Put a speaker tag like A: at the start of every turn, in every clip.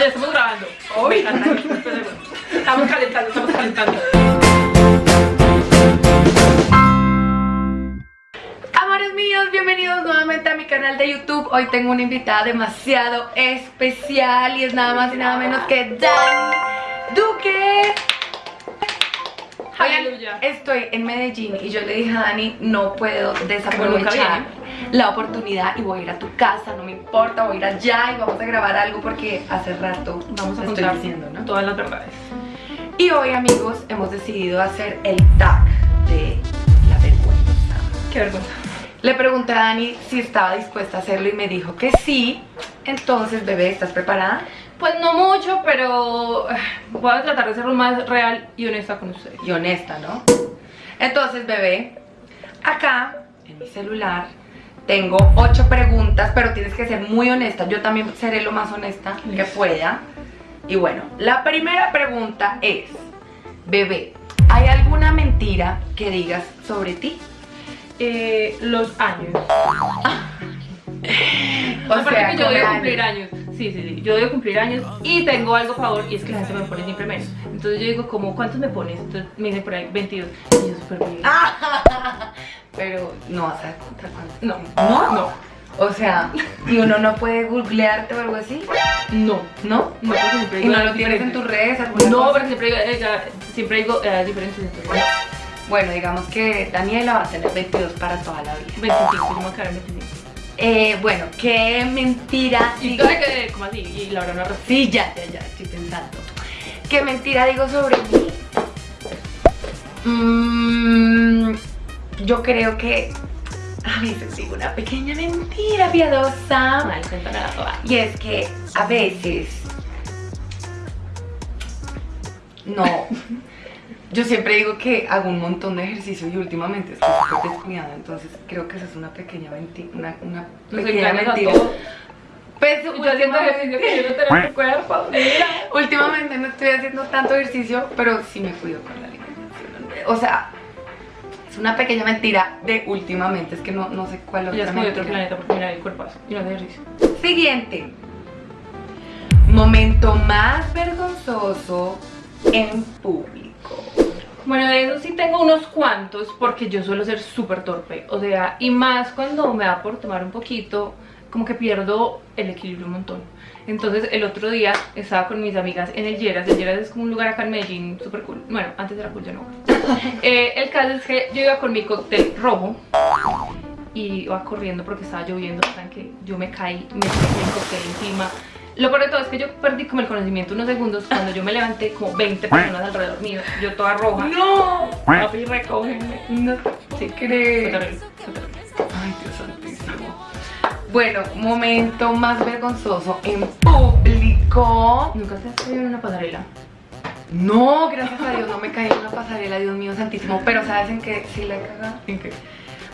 A: ya estamos grabando. Encanta. Estamos calentando, estamos calentando.
B: Amores míos, bienvenidos nuevamente a mi canal de YouTube Hoy tengo una invitada demasiado especial Y es nada más y nada menos que Dani Duque Oigan, estoy en Medellín y yo le dije a Dani No puedo desaprovechar la oportunidad Y voy a ir a tu casa, no me importa, voy a ir allá Y vamos a grabar algo porque hace rato
A: Vamos a
B: estoy diciendo, ¿no?
A: todas las verdades.
B: Y hoy amigos hemos decidido hacer el tag de la vergüenza
A: Qué vergüenza.
B: Le pregunté a Dani si estaba dispuesta a hacerlo y me dijo que sí. Entonces, bebé, ¿estás preparada?
A: Pues no mucho, pero eh, voy a tratar de ser lo más real y honesta con ustedes.
B: Y honesta, ¿no? Entonces, bebé, acá en mi celular tengo ocho preguntas, pero tienes que ser muy honesta. Yo también seré lo más honesta que pueda. Y bueno, la primera pregunta es, bebé, ¿hay alguna mentira que digas sobre ti?
A: Eh, los años.
B: O
A: Aparte
B: sea,
A: que yo debo cumplir años. Sí, sí, sí. Yo debo cumplir años y tengo algo a favor y es que la gente me pone siempre menos. Entonces yo digo, como, ¿cuántos me pones? Entonces me dicen por ahí 22. Y yo súper bien.
B: Pero no vas a contar cuánto.
A: No.
B: ¿No?
A: No.
B: O sea, ¿y uno no puede googlearte o algo así?
A: No.
B: ¿No?
A: No, porque siempre
B: ¿Y
A: digo
B: no
A: algo
B: lo tienes en tus redes? alguna
A: No, porque siempre digo, eh, siempre digo eh, diferentes. Entonces,
B: Bueno, digamos que Daniela va a tener 22 para toda la vida.
A: 25, yo me voy a quedar en 25.
B: Eh, bueno, qué mentira
A: Y
B: digo...
A: quedé como así, y la verdad no.
B: Sí, ya, ya, ya, estoy pensando. ¿Qué mentira digo sobre mí? Mm, yo creo que a veces digo una pequeña mentira piadosa.
A: Mal.
B: Y es que a veces no. Yo siempre digo que hago un montón de ejercicio y últimamente estoy súper descuidada, entonces creo que esa es una pequeña mentira. Una, una pequeña mentira. Pues,
A: yo haciendo ejercicio que yo no tengo tu cuerpo. Mira.
B: Últimamente no estoy haciendo tanto ejercicio, pero sí me cuido con la alimentación. O sea, es una pequeña mentira de últimamente, es que no, no sé cuál
A: Ya
B: otra
A: es como de otro planeta porque mira el cuerpazo y no hace ejercicio.
B: Siguiente. Momento más vergonzoso en público.
A: Bueno, de eso sí tengo unos cuantos porque yo suelo ser súper torpe. O sea, y más cuando me da por tomar un poquito, como que pierdo el equilibrio un montón. Entonces el otro día estaba con mis amigas en el Lleras. El Lleras es como un lugar acá en Medellín súper cool. Bueno, antes era cool, ya no. Eh, el caso es que yo iba con mi cóctel rojo y iba corriendo porque estaba lloviendo. Saben que yo me caí, me tiré el cóctel encima. Lo peor de todo es que yo perdí como el conocimiento unos segundos cuando yo me levanté como 20 personas alrededor mío, yo toda roja.
B: ¡No!
A: Papi, recógeme.
B: No
A: fue terrible.
B: Ay, Dios santísimo. Bueno, momento más vergonzoso en público.
A: ¿Nunca te has caído en una pasarela?
B: No, gracias a Dios no me caí en una pasarela, Dios mío santísimo. Pero ¿sabes en qué sí la he cagado?
A: ¿En qué?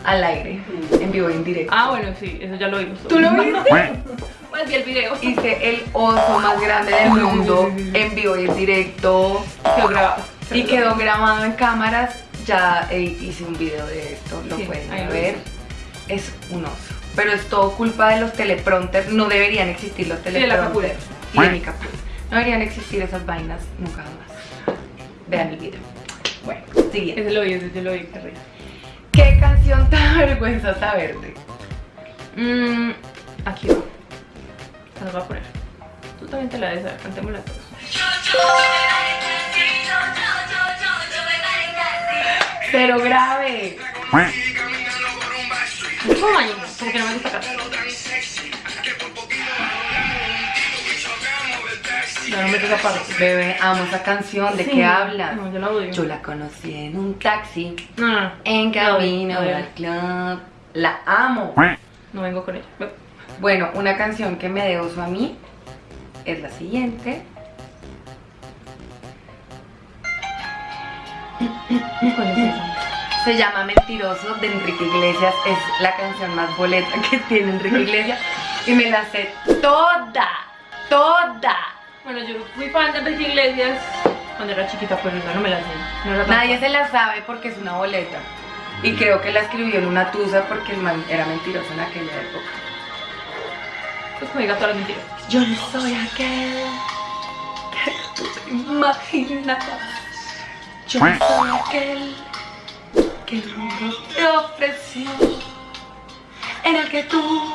B: Al aire, en vivo y en directo.
A: Ah, bueno, sí, eso ya lo vimos.
B: ¿Tú lo viste?
A: Pues vi el video.
B: Hice el oso más grande del mundo en vivo y en directo.
A: Quedó grabado.
B: Y quedó grabado en cámaras. Ya eh, hice un video de esto, lo
A: Sí,
B: pueden ver. Es un oso. Pero es todo culpa de los teleprompters. No deberían existir los
A: de la
B: teleprompters. Y de mi captura. No deberían existir esas vainas nunca jamás. Vean el video. Bueno, siguiente.
A: Ese lo vi, ese yo lo vi, qué risa.
B: ¿Qué canción te vergüenza saberte?
A: Mmm, aquí va. Se nos va a poner. Tú también te la debes saber, cantémosla todos.
B: Pero grave.
A: Es que no me gusta no me esa parte.
B: Bebé, amo esa canción. ¿De
A: Sí.
B: qué habla?
A: No, yo la odio.
B: Yo la conocí en un taxi,
A: No, no,
B: en camino
A: No, no, no.
B: al club. La amo.
A: No vengo con ella.
B: Bueno, una canción que me dé uso a mí es la siguiente.
A: ¿Cuál es esa?
B: Se llama Mentiroso de Enrique Iglesias. Es la canción más boleta que tiene Enrique Iglesias. Y me la sé toda, toda.
A: Bueno, yo fui fan de Enrique Iglesias cuando era chiquita, pero no me la sé. No
B: Nadie se la sabe porque es una boleta. Y creo que la escribió en una tusa porque el man era mentiroso en aquella época.
A: Pues como diga todas las mentiras.
B: Yo no soy aquel imaginabas. Yo soy aquel que el mundo te ofreció, en el que tú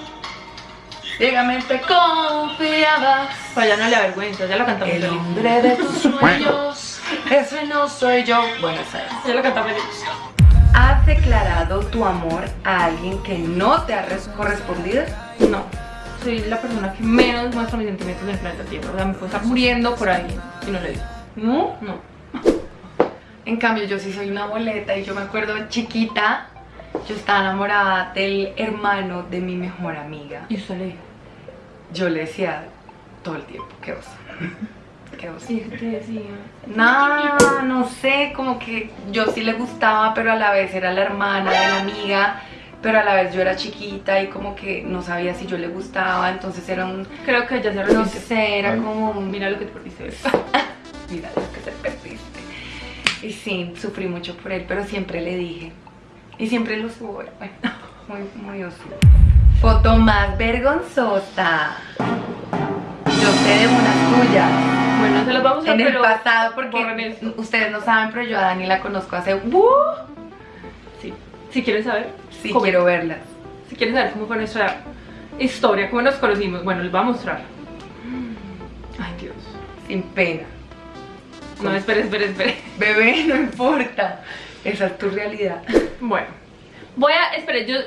B: ciegamente confiabas.
A: Ya no le avergüenza, ya lo cantamos.
B: El hombre de tus sueños, ese no soy yo. Bueno, sabes.
A: Ya lo cantamos.
B: ¿Has declarado tu amor a alguien que no te ha res- correspondido?
A: No, soy la persona que menos muestra mis sentimientos en el planeta Tierra. O sea, me puedo estar muriendo por alguien y no le digo.
B: ¿No?
A: No.
B: En cambio, yo sí soy una boleta y yo me acuerdo chiquita, yo estaba enamorada del hermano de mi mejor amiga.
A: Y usted le dijo.
B: Yo le decía todo el tiempo, qué oso. Qué oso.
A: Sí, ¿qué te decía?
B: No, no sé, como que yo sí le gustaba, pero a la vez era la hermana de la amiga, pero a la vez yo era chiquita y como que no sabía si yo le gustaba, entonces era un,
A: Creo que ya se
B: no
A: repite.
B: sé, era como un,
A: Mira lo que te perdiste.
B: mira Y sí, sufrí mucho por él, pero siempre le dije, y siempre lo subo, bueno, muy, muy oso. Foto más vergonzosa. Yo sé de una tuya.
A: Bueno, se las vamos a
B: En el pasado, porque ustedes no saben, pero yo a Dani la conozco hace. ¡Uh!
A: Sí. Si quieren saber,
B: Sí, quiero verlas.
A: Si quieren saber cómo fue nuestra historia, cómo nos conocimos, bueno, les voy a mostrar. Ay, Dios.
B: Sin pena.
A: No, espere, espere, espere.
B: Bebé, no importa. Esa es tu realidad.
A: Bueno, voy a, espere, yo,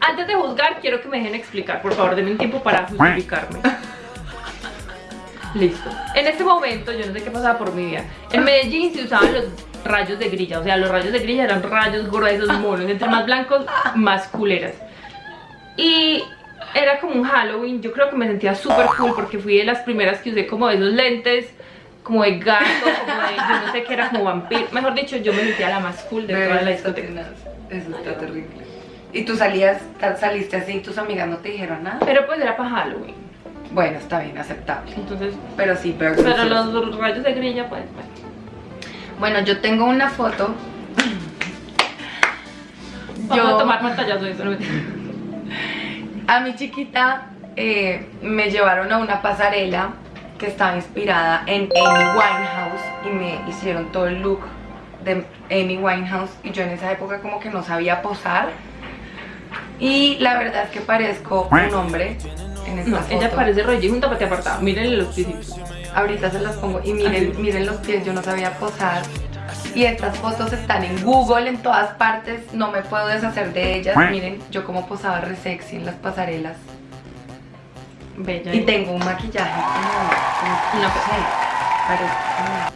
A: antes de juzgar, quiero que me dejen explicar, por favor, denme un tiempo para justificarme. Listo. En este momento, yo no sé qué pasaba por mi vida. En Medellín se usaban los rayos de grilla, o sea, los rayos de grilla eran rayos gruesos, monos, entre más blancos, más culeras. Y era como un Halloween, yo creo que me sentía súper cool porque fui de las primeras que usé como esos lentes, como de gato, como de, yo no sé qué era, como vampiro. Mejor dicho, yo me sentía la más cool de toda la discoteca.
B: Eso está terrible. ¿Y tú salías, saliste así y tus amigas no te dijeron nada?
A: Pero pues era para Halloween.
B: Bueno, está bien, aceptable.
A: Entonces,
B: Pero sí,
A: pero
B: vergonzoso.
A: los rayos de grilla, pues, bueno.
B: Bueno, yo tengo una foto.
A: Vamos a tomar pantallazo eso.
B: A mi chiquita eh, me llevaron a una pasarela que estaba inspirada en Amy Winehouse y me hicieron todo el look de Amy Winehouse y yo en esa época como que no sabía posar y la verdad es que parezco un hombre en esta
A: No,
B: foto.
A: ella parece Roger junto a apartado. Mírenle los piecitos.
B: Ahorita se las pongo y miren,
A: Así.
B: miren los pies, yo no sabía posar. Y estas fotos están en Google, en todas partes, no me puedo deshacer de ellas. Miren, yo como posaba re sexy en las pasarelas.
A: Bella.
B: Y tengo un maquillaje como, no sé, parezco,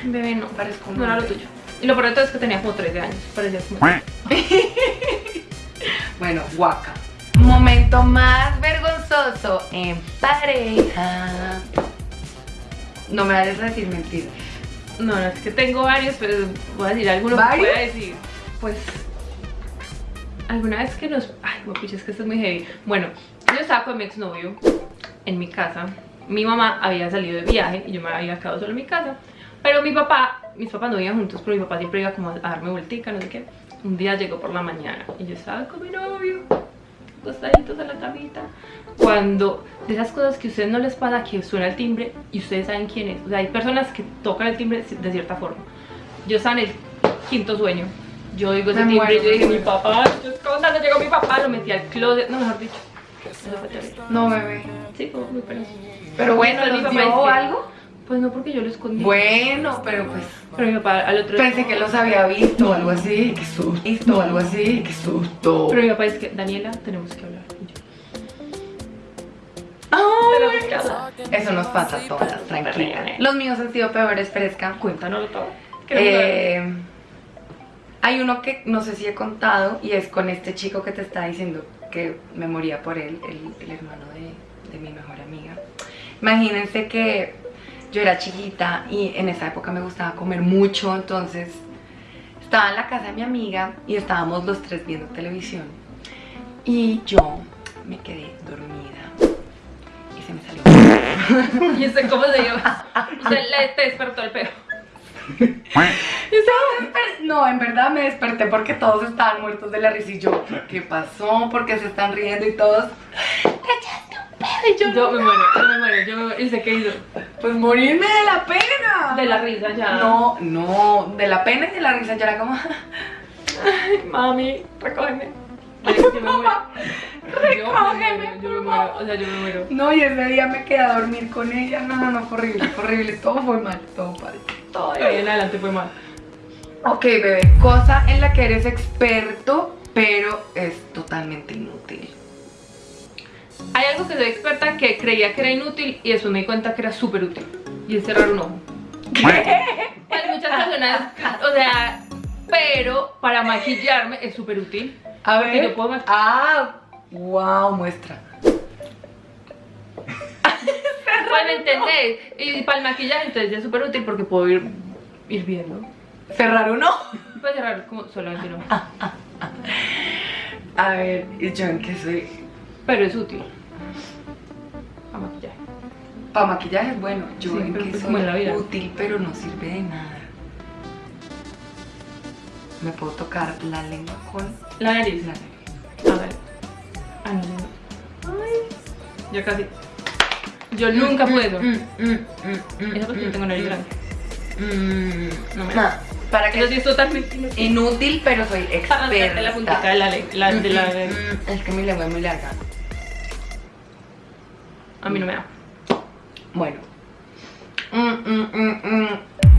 A: Ay, bebé, no.
B: parezco un
A: No era lo tuyo. Y lo peor de todo es que tenía como 13 años. Parecía como.
B: Bueno, guaca. Momento más vergonzoso en pareja. No me vayas a decir mentiras.
A: No, no, es que tengo varios, pero voy a decir algunos que
B: ¿Varios?
A: voy a decir. Pues. Alguna vez que nos. Ay, pucha, es que esto es muy heavy. Bueno, yo estaba con mi exnovio en mi casa. Mi mamá había salido de viaje y yo me había quedado solo en mi casa. Pero mi papá, mis papás no iban juntos, pero mi papá siempre iba como a darme vueltica, no sé qué. Un día llegó por la mañana y yo estaba con mi novio, acostaditos en la camita. Cuando de esas cosas que a ustedes no les pasa, que suena el timbre y ustedes saben quién es. O sea, hay personas que tocan el timbre de cierta forma. Yo estaba en el quinto sueño. Yo oigo ese
B: Me
A: timbre y
B: muero,
A: yo dije, mi papá, yo cuando llegó mi papá, lo metí al closet, no, mejor dicho. Eso fue terrible.
B: No, bebé.
A: Sí, como muy penoso.
B: Pero bueno,
A: Pero mi
B: ¿nos
A: papá
B: dio
A: que-
B: algo?
A: Pues no, porque yo lo escondí.
B: Bueno, pero pues
A: Pero mi papá al otro
B: pensé que los había visto o algo así. Qué susto. Visto o algo así. Qué susto.
A: Pero mi papá es que, Daniela, tenemos que hablar. Y yo,
B: Ay. Eso nos pasa a todas, tranquila. Los míos han sido peores, fresca.
A: Cuéntanoslo todo.
B: Eh, hay uno que no sé si he contado y es con este chico que te está diciendo que me moría por él, el, hermano de, mi mejor amiga. Imagínense que yo era chiquita y en esa época me gustaba comer mucho, entonces estaba en la casa de mi amiga y estábamos los tres viendo televisión y yo me quedé dormida y se me salió
A: ¿Y usted cómo se llama? Usted le despertó el peo.
B: No, en verdad me desperté porque todos estaban muertos de la risa y yo, ¿qué pasó? Porque se están riendo y todos, te echaste un pedo y yo,
A: Yo me muero, yo me muero, yo me muero. ¿Y usted qué hizo?
B: Pues morirme de la pena.
A: De la risa ya.
B: No, no, de la pena y de la risa ya era como...
A: Ay, mami, recógeme. Yo me muero. Yo me muero, yo me muero, o sea, yo me muero.
B: No, y ese día me quedé a dormir con ella. No, no, no, fue horrible, fue horrible. Todo fue mal, todo mal.
A: Todo de ahí en adelante fue mal.
B: Ok, bebé, cosa en la que eres experto, pero es totalmente inútil.
A: Hay algo que soy experta que creía que era inútil y eso me di cuenta que era súper útil. Y es cerrar un ojo. Hay muchas personas, o sea, pero para maquillarme es súper útil.
B: A
A: Porque
B: ver.
A: yo puedo
B: Ah, wow, muestra.
A: Me entendés. Y para el maquillaje entonces ya es súper útil porque puedo ir, ir viendo.
B: Cerrar un ojo.
A: Puedo cerrar como solamente no.
B: A ver, ¿y yo en qué soy?
A: Pero es útil. Para maquillaje.
B: Para maquillaje es bueno. Yo
A: Sí,
B: en qué
A: pues
B: soy
A: en la vida.
B: útil, pero no sirve de nada. Me puedo tocar la lengua con
A: La nariz.
B: la nariz.
A: A. Ah. Ay. Ya casi. Yo nunca eso.
B: Mm, mm, mm, mm,
A: Eso porque yo tengo nariz grande.
B: Mm,
A: No me-
B: ah, Para que
A: Eso sí es totalmente inútil.
B: inútil, pero soy
A: hacerte
B: experta.
A: la puntita de la, la- de la
B: Mm, Es que mi lengua es muy larga.
A: A mí no me da.
B: Bueno. Mm, mm, mm, mm.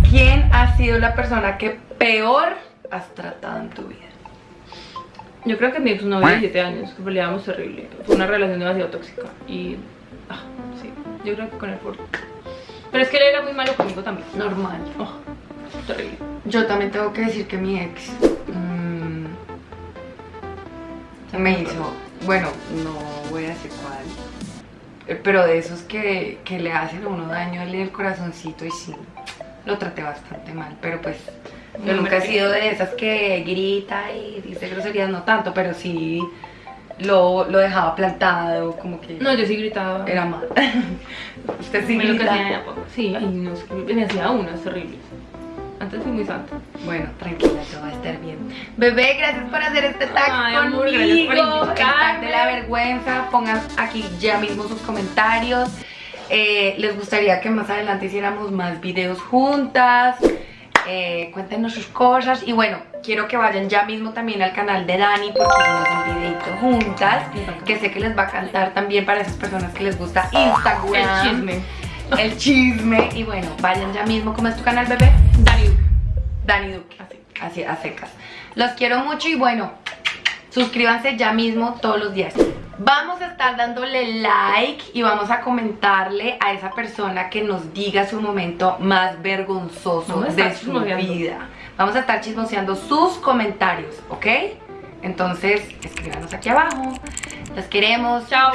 B: ¿Quién ha sido la persona que peor has tratado en tu vida?
A: Yo creo que mi ex novio de 7 años, que peleábamos terrible. Fue una relación demasiado tóxica. Y. Ah, sí. Yo creo que con él por. Pero es que él era muy malo conmigo también.
B: Normal.
A: Oh, terrible.
B: Yo también tengo que decir que mi ex mm, me hizo, bueno, no voy a decir cuál, eh, pero de esos que, que le hacen a uno daño en el corazoncito y sí, lo traté bastante mal, pero pues yo nunca he sido de esas que grita y dice groserías, no tanto, pero sí lo, lo dejaba plantado, como que
A: No, yo sí gritaba.
B: era mal. Usted sí
A: Me lo que
B: grita.
A: hacía, Sí, ay, no, me hacía unas terribles. Antes fui muy santa.
B: Bueno, tranquila, todo va a estar bien. Bebé, gracias por hacer este tag
A: Ay,
B: conmigo.
A: amor, gracias por
B: el tag de la vergüenza. Pongan aquí ya mismo sus comentarios. Eh, ¿Les gustaría que más adelante hiciéramos más videos juntas? Eh, cuéntenos sus cosas. Y bueno, quiero que vayan ya mismo también al canal de Dani porque hicimos un videito juntas. Que sé que les va a cantar también para esas personas que les gusta Instagram.
A: El chisme.
B: El chisme. Y bueno, vayan ya mismo. ¿Cómo es tu canal, bebé?
A: Dani Duque.
B: Dani Duque, así, así a secas. Los quiero mucho y bueno, suscríbanse ya mismo todos los días. Vamos a estar dándole like y vamos a comentarle a esa persona que nos diga su momento más vergonzoso de su vida. Vamos a estar chismoseando sus comentarios, ¿ok? Entonces, escríbanos aquí abajo. Los queremos.
A: Chao.